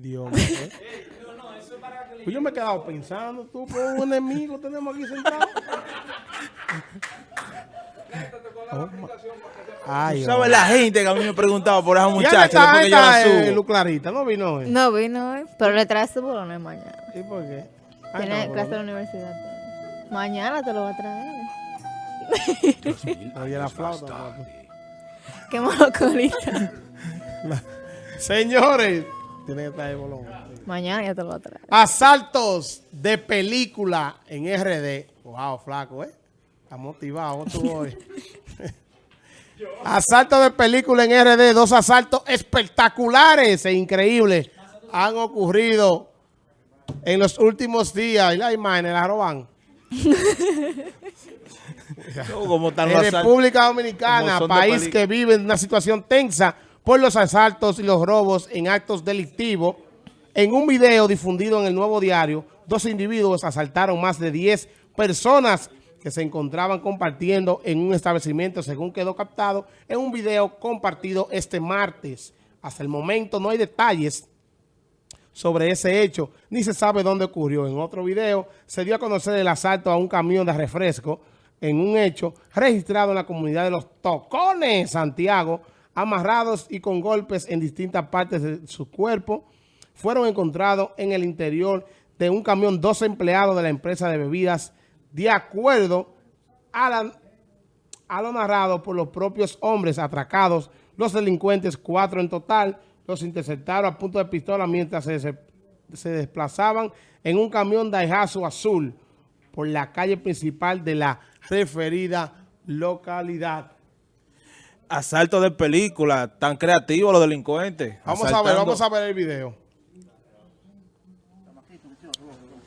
Dios mío. Pues yo me he quedado pensando, tú, por un enemigo tenemos aquí sentado. Oh, Ay, ¿Sabes la gente que a mí me preguntaba por esa ¿Y dónde muchacha está, después que yo está, la eh, subo? Luz Clarita? ¿No vino hoy? No vino hoy, pero le trae su bolones mañana. ¿Y por qué? Ay, Tiene no, clase de la universidad. Mañana te lo va a traer. Oye, la flauta. Qué monocolita. Señores, tiene que estar el bolón. Mañana ya te lo va a traer. Asaltos de película en RD. Wow, flaco, ¿eh? Está motivado, ¿cómo tú hoy? Asaltos de película en RD. Dos asaltos espectaculares e increíbles han ocurrido en los últimos días. Y la imagen la roban. En. República Dominicana, país que vive en una situación tensa por los asaltos y los robos en actos delictivos. En un video difundido en el Nuevo Diario, dos individuos asaltaron más de 10 personas que se encontraban compartiendo en un establecimiento, según quedó captado en un video compartido este martes. Hasta el momento no hay detalles sobre ese hecho, ni se sabe dónde ocurrió. En otro video se dio a conocer el asalto a un camión de refresco en un hecho registrado en la comunidad de Los Tocones, Santiago, amarrados y con golpes en distintas partes de su cuerpo. Fueron encontrados en el interior de un camión dos empleados de la empresa de bebidas, de acuerdo a lo narrado por los propios hombres atracados, los delincuentes, cuatro en total, los interceptaron a punto de pistola mientras se, se- se desplazaban en un camión Daihatsu azul por la calle principal de la referida localidad. Asalto de película, tan creativos los delincuentes. Vamos a ver, vamos a ver el video.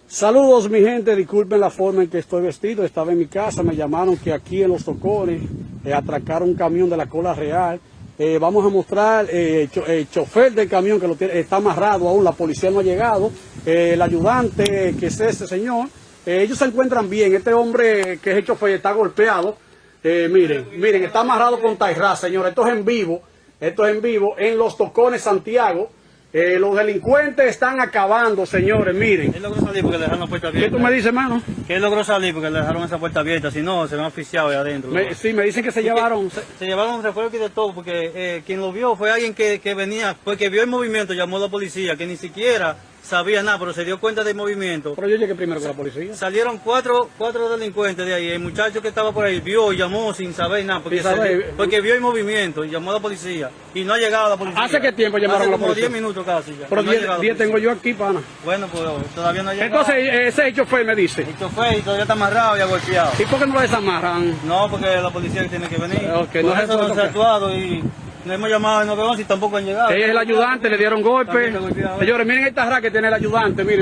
Saludos mi gente, disculpen la forma en que estoy vestido, estaba en mi casa, me llamaron que aquí en Los Tocones eh, atracaron un camión de la cola real. Eh, vamos a mostrar eh, cho- el chofer del camión que lo tiene, está amarrado aún, la policía no ha llegado, eh, el ayudante que es ese señor, eh, ellos se encuentran bien, este hombre que es el chofer está golpeado, Eh, miren, miren, está amarrado con Tairra, señor, esto es en vivo, esto es en vivo, en Los Tocones, Santiago. Eh, los delincuentes están acabando, señores, miren. Él logró salir porque le dejaron la puerta ¿Qué abierta. tú me dices, hermano? Que él logró salir porque le dejaron esa puerta abierta. Si no, se van asfixiados ahí adentro. Me- sí, me dicen que se Porque llevaron. Se, se llevaron un refuerzo y de todo porque eh, quien lo vio fue alguien que, que venía, porque vio el movimiento, llamó a la policía, que ni siquiera sabía nada, pero se dio cuenta del movimiento. Pero yo llegué primero que la policía. Salieron cuatro, cuatro delincuentes de ahí. El muchacho que estaba por ahí vio y llamó sin saber nada, porque, se dio- porque vio el movimiento y llamó a la policía. Y no ha llegado la policía. ¿Hace qué tiempo llamaron Hace a la como policía? 10 minutos casi ya. Pero No ha 10 llegado la 10 tengo yo aquí, pana. Bueno, pues todavía no ha llegado. Entonces, eh, ese chofer me dice. El chofer todavía está amarrado y ha golpeado. ¿Y por qué no lo desamarran? No, porque la policía tiene que venir. Ok, Por no eso no se ha actuado y no hemos llamado al 911 y tampoco han llegado. Ella es el ayudante, le dieron golpe. Señores, miren esta raca que tiene el ayudante, miren.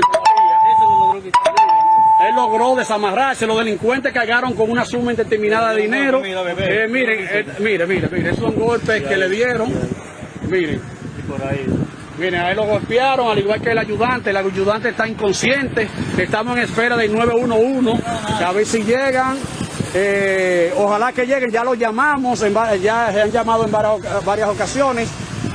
Él logró desamarrarse, los delincuentes cargaron con una suma indeterminada de dinero. Eh, miren, eh, mire, mire, mire, esos son golpes que le dieron. Miren. Por ahí. Miren, a él lo golpearon, al igual que el ayudante. El ayudante está inconsciente. Estamos en espera del 911. A ver si llegan. Eh, ojalá que lleguen. Ya lo llamamos, ya se han llamado en varias, ocasiones.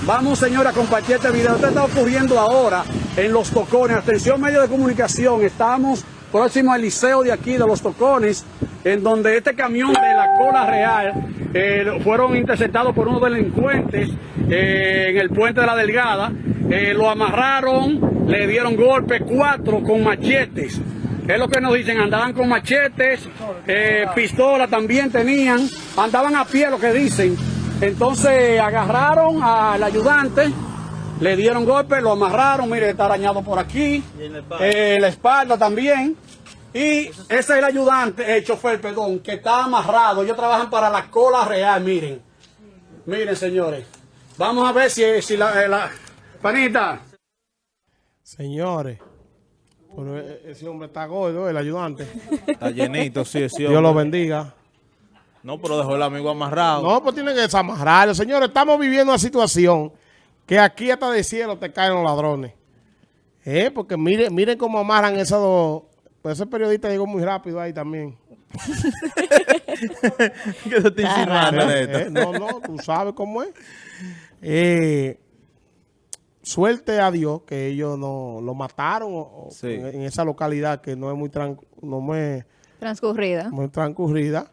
Vamos, señora, a compartir este video. Esto está ocurriendo ahora en Los Tocones. Atención, medios de comunicación. Estamos próximo al liceo de aquí, de Los Tocones, en donde este camión de la cola real eh, fueron interceptados por unos delincuentes eh, en el puente de la Delgada. Lo amarraron, le dieron golpes, cuatro con machetes. Es lo que nos dicen, andaban con machetes, eh, pistola también tenían, andaban a pie, lo que dicen. Entonces agarraron al ayudante, le dieron golpes, lo amarraron, mire, está arañado por aquí, Y en la espalda. eh, la espalda también. Y ese es el ayudante, el chofer, perdón, que está amarrado. Ellos trabajan para la cola real, miren. Miren, señores. Vamos a ver si, si la, eh, la- Panita. Señores, pero e- ese hombre está gordo, el ayudante. Está llenito, sí, sí. Dios lo bendiga. No, pero dejó el amigo amarrado. No, pues tienen que desamarrarlo. Señores, estamos viviendo una situación que aquí hasta de cielo te caen los ladrones. Eh, porque miren, miren cómo amarran esos dos. Pues ese periodista llegó muy rápido ahí también. ¿Qué se está insinuando, Eh, Neta? eh, no, no, tú sabes cómo es. Eh, suerte a Dios que ellos no lo mataron o- o Sí. en, en esa localidad que no es muy, tran- no muy, Transcurrida. muy transcurrida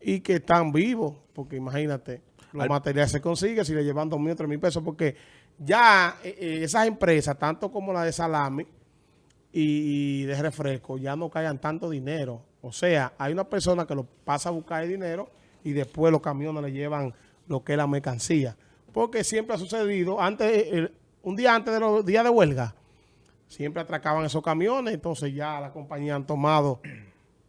y que están vivos, porque imagínate, los Al- materiales se consiguen si le llevan dos mil o tres mil pesos, porque ya eh, eh, esas empresas, tanto como la de salami y, y de refresco, ya no caigan tanto dinero. O sea, hay una persona que lo pasa a buscar el dinero y después los camiones le llevan lo que es la mercancía. Porque siempre ha sucedido, antes, eh, el- un día antes de los días de huelga, siempre atracaban esos camiones, entonces ya la compañía han tomado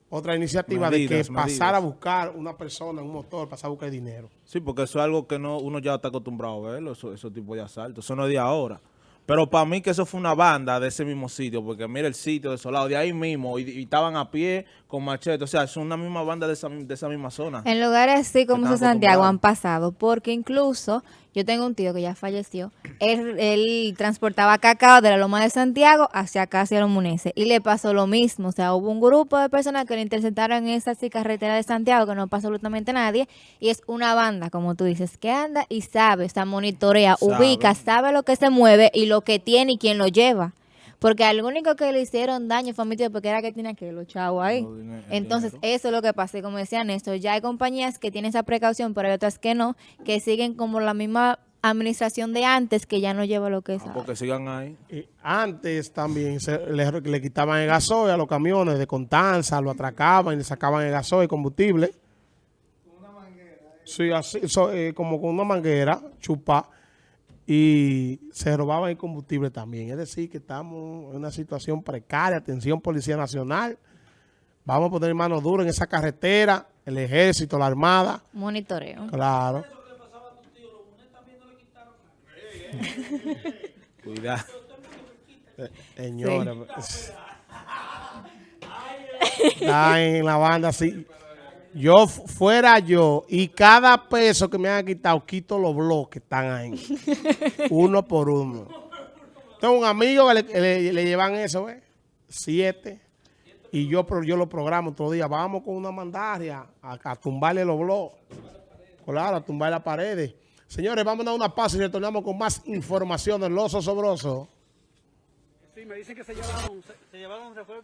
otra iniciativa de Medidas, que pasar a buscar una persona, un motor, pasar a buscar dinero. Sí, porque eso es algo que no uno ya está acostumbrado a verlo, eso- esos tipos de asaltos. Eso no es de ahora. Pero para mí que eso fue una banda de ese mismo sitio, porque mira el sitio desolado, de ahí mismo, y, y estaban a pie con machete. O sea, es una misma banda de esa, de esa misma zona. En lugares así como de Santiago han pasado, porque incluso yo tengo un tío que ya falleció, él, él transportaba cacao de la Loma de Santiago hacia acá, hacia los Muneses, y le pasó lo mismo, o sea, hubo un grupo de personas que le interceptaron en esa así carretera de Santiago, que no pasó absolutamente nadie, y es una banda, como tú dices, que anda y sabe, o sea, monitorea, Sabe. ubica, sabe lo que se mueve y lo que tiene y quién lo lleva. Porque al único que le hicieron daño fue a mi tío, porque era que tenía que los chavos ahí. No, Entonces, dinero. eso es lo que pasa. Y como decía Néstor, ya hay compañías que tienen esa precaución, pero hay otras que no, que siguen como la misma administración de antes, que ya no lleva lo que es. Ah, porque sigan ahí. Y antes también se- le, le quitaban el gasoil a los camiones de Contanza, lo atracaban y le sacaban el gasoil, el combustible. Sí, así, so- eh, como con una manguera, chupa, y se robaban el combustible también. Es decir, que estamos en una situación precaria. Atención, Policía Nacional. Vamos a poner mano dura en esa carretera, el ejército, la armada. Monitoreo. Claro. Cuidado. Señores. Está en la banda así. Yo fu- fuera yo y cada peso que me han quitado, quito los bloques que están ahí. uno por uno. Tengo un amigo que le, le- le llevan eso, ¿eh? Siete. Y yo, yo lo programo otro día. Vamos con una mandaria a, a tumbarle los bloques. Claro, a tumbar las paredes. Señores, vamos a dar una pausa y retornamos con más información del Los Osobroso. Sí, me dicen que se llevaron. Se, se llevaron. Gracias,